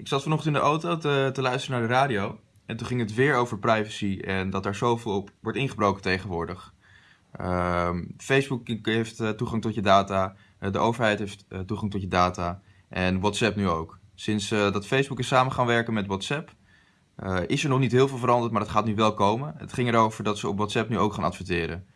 Ik zat vanochtend in de auto te, te luisteren naar de radio. En toen ging het weer over privacy en dat daar zoveel op wordt ingebroken tegenwoordig. Ehm, Facebook heeft eh, toegang tot je data, eh, de overheid heeft eh, toegang tot je data en WhatsApp nu ook. Sinds dat Facebook is samen gaan werken met WhatsApp, is er nog niet heel veel veranderd, maar dat gaat nu wel komen. Het ging erover dat ze op WhatsApp nu ook gaan adverteren.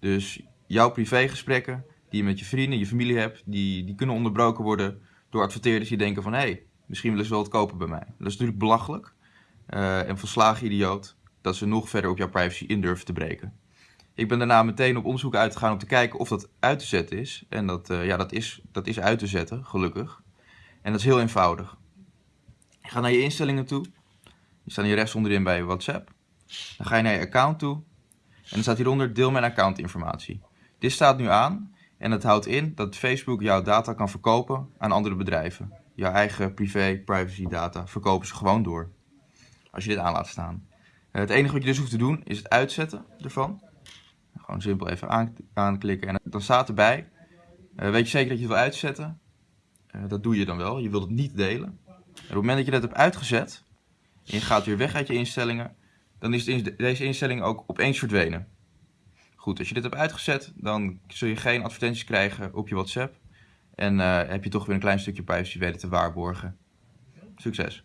Dus jouw privégesprekken die je met je vrienden, je familie hebt, die, die kunnen onderbroken worden door adverteerders die denken van hé, hey, misschien willen ze wel het kopen bij mij. Dat is natuurlijk belachelijk uh, en volslagen idioot dat ze nog verder op jouw privacy in durven te breken. Ik ben daarna meteen op onderzoek uitgegaan om te kijken of dat uit te zetten is. En dat, uh, ja, dat, is, dat is uit te zetten, gelukkig. En dat is heel eenvoudig. Je gaat naar je instellingen toe. Die staan hier rechts onderin bij WhatsApp. Dan ga je naar je account toe. En dan staat hieronder deel mijn accountinformatie. Dit staat nu aan en dat houdt in dat Facebook jouw data kan verkopen aan andere bedrijven. Jouw eigen privé, privacy data verkopen ze gewoon door. Als je dit aan laat staan. Eh, het enige wat je dus hoeft te doen is het uitzetten ervan. Gewoon simpel even aan, aanklikken en dan staat erbij. Uh, weet je zeker dat je het wil uitzetten? Uh, dat doe je dan wel. Je wilt het niet delen. En op het moment dat je dat hebt uitgezet en je gaat weer weg uit je instellingen, dan is deze instelling ook opeens verdwenen. Goed, als je dit hebt uitgezet, dan zul je geen advertenties krijgen op je WhatsApp. En uh, heb je toch weer een klein stukje privacy weten te waarborgen. Succes!